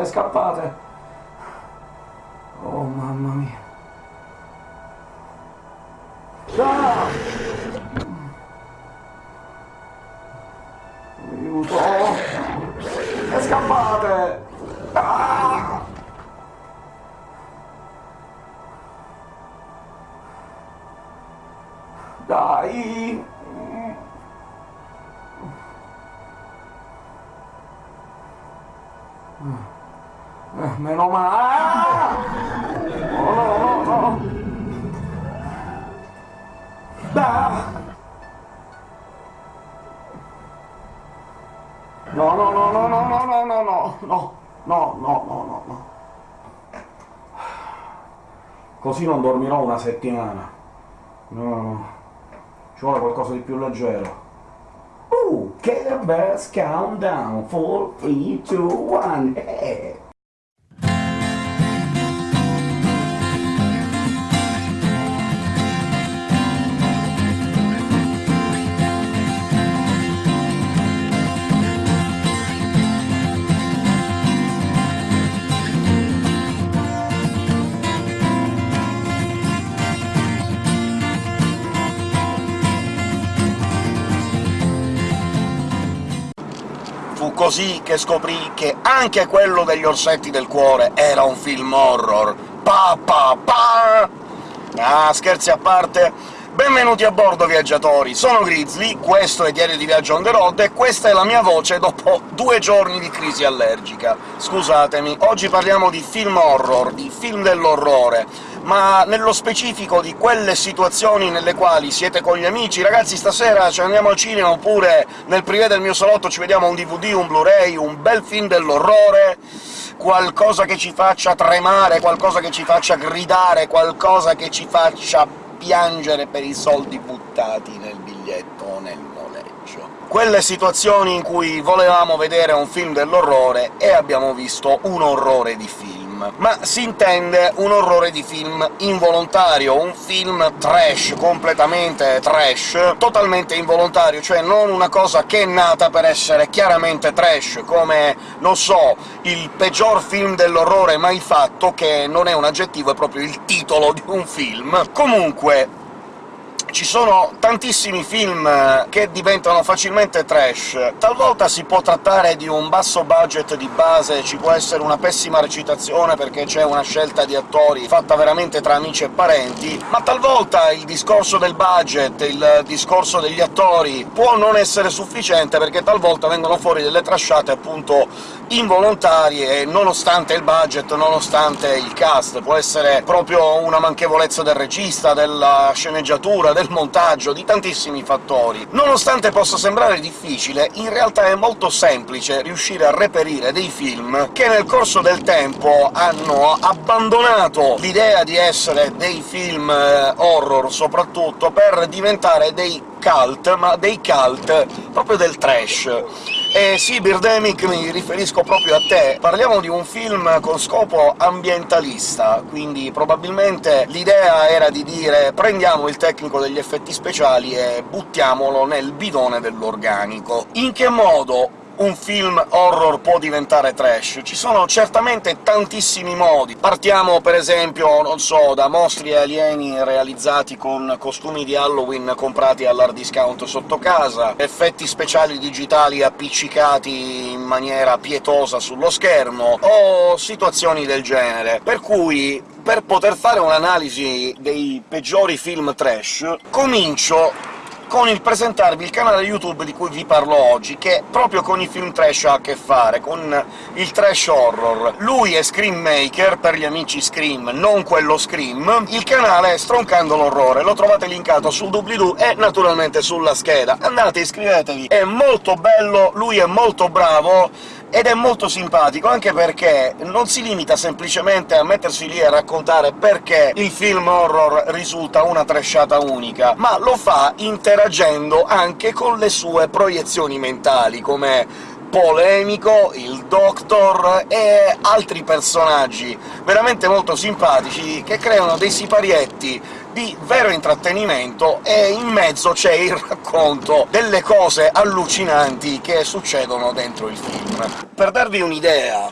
scappate, scappate! Oh, mamma mia. Ah! Aiuto! E scappate! No, no, no, no. Così non dormirò una settimana. No, no. Ci vuole qualcosa di più leggero. Uh, Care Bears Countdown 4, 3, 2, 1, hey! Così che scoprì che anche quello degli Orsetti del Cuore era un film horror. Pa pa pa! Ah, scherzi a parte, benvenuti a bordo, viaggiatori! Sono Grizzly, questo è Diario di Viaggio on the road, e questa è la mia voce dopo due giorni di crisi allergica. Scusatemi, oggi parliamo di film horror, di film dell'orrore, ma nello specifico di quelle situazioni nelle quali siete con gli amici «Ragazzi, stasera ci andiamo al cinema» oppure «Nel privé del mio salotto ci vediamo un DVD, un Blu-ray, un bel film dell'orrore», qualcosa che ci faccia tremare, qualcosa che ci faccia gridare, qualcosa che ci faccia piangere per i soldi buttati nel biglietto o nel noleggio. Quelle situazioni in cui volevamo vedere un film dell'orrore e abbiamo visto un orrore di film ma si intende un orrore di film involontario, un film trash, completamente trash, totalmente involontario, cioè non una cosa che è nata per essere chiaramente trash, come, non so, il peggior film dell'orrore mai fatto, che non è un aggettivo, è proprio il titolo di un film. Comunque, ci sono tantissimi film che diventano facilmente trash. Talvolta si può trattare di un basso budget di base, ci può essere una pessima recitazione perché c'è una scelta di attori fatta veramente tra amici e parenti, ma talvolta il discorso del budget, il discorso degli attori può non essere sufficiente, perché talvolta vengono fuori delle trasciate appunto involontarie, nonostante il budget, nonostante il cast. Può essere proprio una manchevolezza del regista, della sceneggiatura, del montaggio, di tantissimi fattori. Nonostante possa sembrare difficile, in realtà è molto semplice riuscire a reperire dei film che nel corso del tempo hanno abbandonato l'idea di essere dei film eh, horror, soprattutto, per diventare dei cult, ma dei cult proprio del trash. E sì, Birdemic, mi riferisco proprio a te. Parliamo di un film con scopo ambientalista, quindi probabilmente l'idea era di dire «prendiamo il tecnico degli effetti speciali e buttiamolo nel bidone dell'organico». In che modo un film horror può diventare trash? Ci sono certamente tantissimi modi. Partiamo, per esempio, non so, da mostri alieni realizzati con costumi di Halloween comprati all'hard discount sotto casa, effetti speciali digitali appiccicati in maniera pietosa sullo schermo, o situazioni del genere. Per cui per poter fare un'analisi dei peggiori film trash, comincio con il presentarvi il canale YouTube di cui vi parlo oggi, che proprio con i film trash ha a che fare, con il trash horror. Lui è Scream Maker, per gli amici Scream, non quello Scream. Il canale è Stroncando l'Orrore, lo trovate linkato sul doobly-doo e naturalmente sulla scheda. Andate, iscrivetevi, è molto bello, lui è molto bravo, ed è molto simpatico, anche perché non si limita semplicemente a mettersi lì a raccontare perché il film horror risulta una trashata unica, ma lo fa interagendo anche con le sue proiezioni mentali, come polemico, il Doctor e altri personaggi veramente molto simpatici, che creano dei siparietti di vero intrattenimento, e in mezzo c'è il racconto delle cose allucinanti che succedono dentro il film. Per darvi un'idea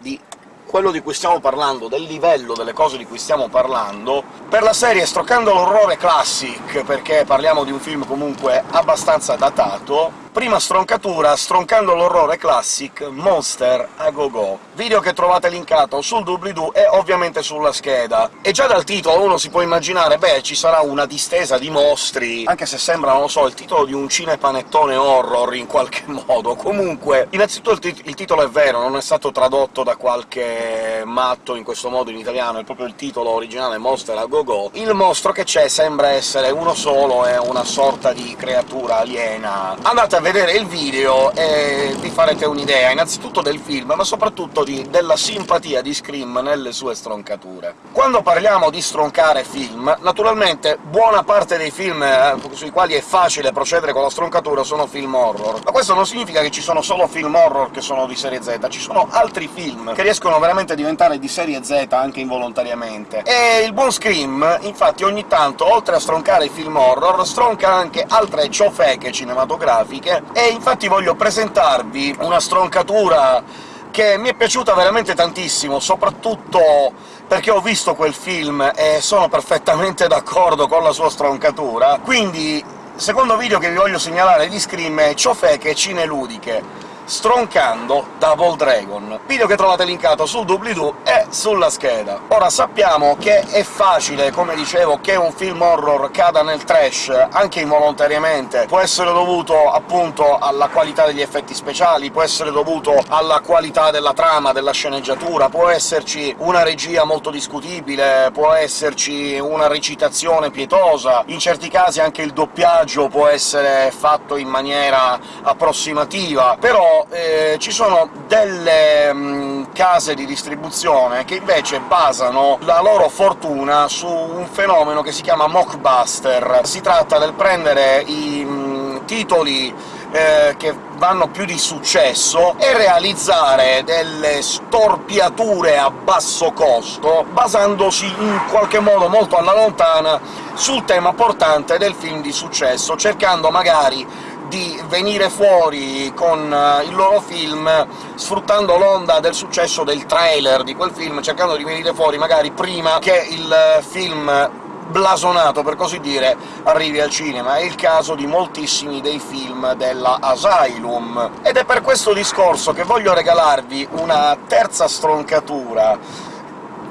di quello di cui stiamo parlando, del livello delle cose di cui stiamo parlando, per la serie Stroccando l'orrore classic, perché parliamo di un film comunque abbastanza datato, Prima stroncatura, stroncando l'orrore classic Monster a Go Go, video che trovate linkato sul doobly-doo e ovviamente sulla scheda. E già dal titolo uno si può immaginare, beh, ci sarà una distesa di mostri, anche se sembra, non lo so, il titolo di un cinepanettone horror in qualche modo. Comunque, innanzitutto il, tit il titolo è vero, non è stato tradotto da qualche matto in questo modo in italiano, è proprio il titolo originale Monster a Go Go. Il mostro che c'è sembra essere uno solo, è una sorta di creatura aliena. Andate a vedere il video e vi farete un'idea, innanzitutto del film, ma soprattutto di, della simpatia di Scream nelle sue stroncature. Quando parliamo di stroncare film, naturalmente buona parte dei film eh, sui quali è facile procedere con la stroncatura sono film horror, ma questo non significa che ci sono solo film horror che sono di serie Z, ci sono altri film che riescono veramente a diventare di serie Z anche involontariamente. E il buon Scream, infatti, ogni tanto, oltre a stroncare i film horror, stronca anche altre ciofeche cinematografiche e infatti voglio presentarvi una stroncatura che mi è piaciuta veramente tantissimo, soprattutto perché ho visto quel film e sono perfettamente d'accordo con la sua stroncatura. Quindi, secondo video che vi voglio segnalare di Scream è ciofeche cineludiche stroncando Double Dragon, video che trovate linkato sul doobly-doo e sulla scheda. Ora sappiamo che è facile, come dicevo, che un film horror cada nel trash, anche involontariamente, può essere dovuto appunto alla qualità degli effetti speciali, può essere dovuto alla qualità della trama, della sceneggiatura, può esserci una regia molto discutibile, può esserci una recitazione pietosa, in certi casi anche il doppiaggio può essere fatto in maniera approssimativa, però eh, ci sono delle mh, mm, case di distribuzione che invece basano la loro fortuna su un fenomeno che si chiama mockbuster. Si tratta del prendere i mh, mm, titoli eh, che vanno più di successo e realizzare delle storpiature a basso costo, basandosi in qualche modo molto alla lontana sul tema portante del film di successo, cercando magari di venire fuori con uh, il loro film sfruttando l'onda del successo del trailer di quel film, cercando di venire fuori magari prima che il uh, film blasonato, per così dire, arrivi al cinema. È il caso di moltissimi dei film della Asylum. Ed è per questo discorso che voglio regalarvi una terza stroncatura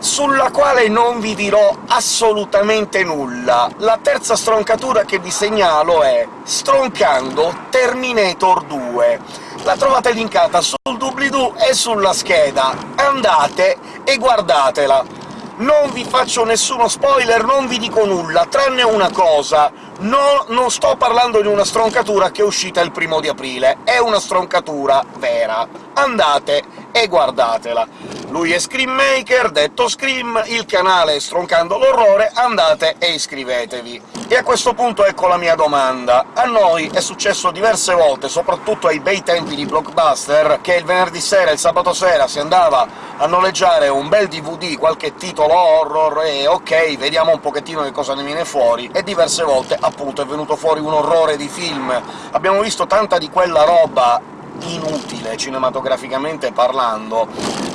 sulla quale non vi dirò assolutamente nulla. La terza stroncatura che vi segnalo è stroncando Terminator 2. La trovate linkata sul doobly-doo e sulla scheda. Andate e guardatela! Non vi faccio nessuno spoiler, non vi dico nulla, tranne una cosa. No, non sto parlando di una stroncatura che è uscita il primo di aprile, è una stroncatura vera. Andate e guardatela. Lui è Scream Maker, detto Scream, il canale è Stroncando l'Orrore, andate e iscrivetevi. E a questo punto ecco la mia domanda. A noi è successo diverse volte, soprattutto ai bei tempi di Blockbuster, che il venerdì sera e il sabato sera si andava a noleggiare un bel DVD, qualche titolo horror, e ok, vediamo un pochettino che cosa ne viene fuori, e diverse volte, appunto, è venuto fuori un orrore di film. Abbiamo visto tanta di quella roba inutile, cinematograficamente parlando,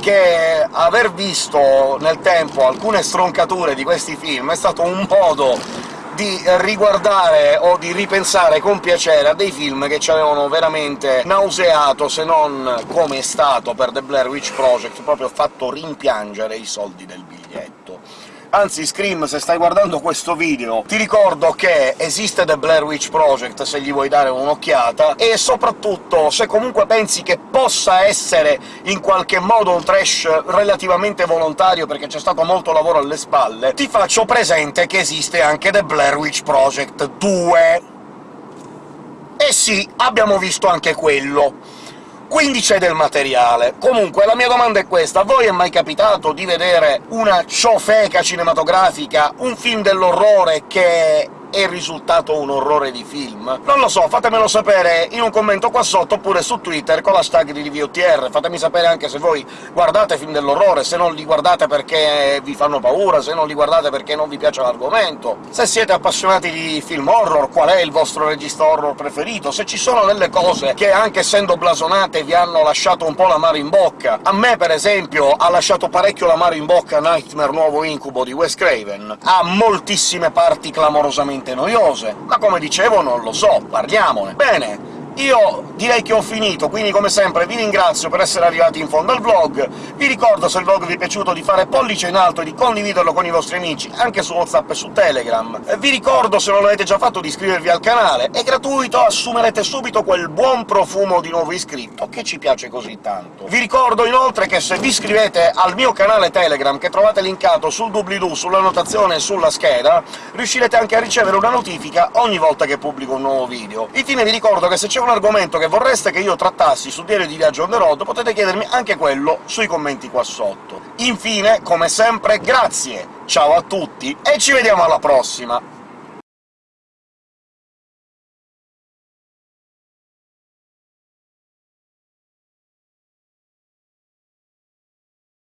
che aver visto nel tempo alcune stroncature di questi film è stato un modo di riguardare o di ripensare con piacere a dei film che ci avevano veramente nauseato, se non come è stato per The Blair Witch Project, proprio fatto rimpiangere i soldi del biglietto. Anzi, Scream, se stai guardando questo video, ti ricordo che esiste The Blair Witch Project, se gli vuoi dare un'occhiata, e soprattutto, se comunque pensi che possa essere in qualche modo un trash relativamente volontario, perché c'è stato molto lavoro alle spalle, ti faccio presente che esiste anche The Blair Witch Project 2. E sì, abbiamo visto anche quello quindi c'è del materiale. Comunque, la mia domanda è questa. A voi è mai capitato di vedere una ciofeca cinematografica, un film dell'orrore che è risultato un orrore di film? Non lo so, fatemelo sapere in un commento qua sotto, oppure su Twitter con l'hashtag di ReviewTR. Fatemi sapere anche se voi guardate film dell'orrore, se non li guardate perché vi fanno paura, se non li guardate perché non vi piace l'argomento, se siete appassionati di film horror, qual è il vostro regista horror preferito, se ci sono delle cose che, anche essendo blasonate, vi hanno lasciato un po' l'amaro in bocca. A me, per esempio, ha lasciato parecchio l'amaro in bocca Nightmare Nuovo Incubo di Wes Craven. Ha moltissime parti clamorosamente noiose, ma come dicevo non lo so, parliamone. Bene, io direi che ho finito, quindi come sempre vi ringrazio per essere arrivati in fondo al vlog, vi ricordo se il vlog vi è piaciuto di fare pollice in alto e di condividerlo con i vostri amici, anche su WhatsApp e su Telegram, vi ricordo, se non l'avete già fatto, di iscrivervi al canale, è gratuito, assumerete subito quel buon profumo di nuovo iscritto, che ci piace così tanto. Vi ricordo inoltre che se vi iscrivete al mio canale Telegram, che trovate linkato sul doobly-doo, sulla notazione e sulla scheda, riuscirete anche a ricevere una notifica ogni volta che pubblico un nuovo video. Infine vi ricordo che se c'è un argomento che vorreste che io trattassi su Diario di Viaggio on the road, potete chiedermi anche quello sui commenti qua sotto. Infine, come sempre, grazie, ciao a tutti, e ci vediamo alla prossima!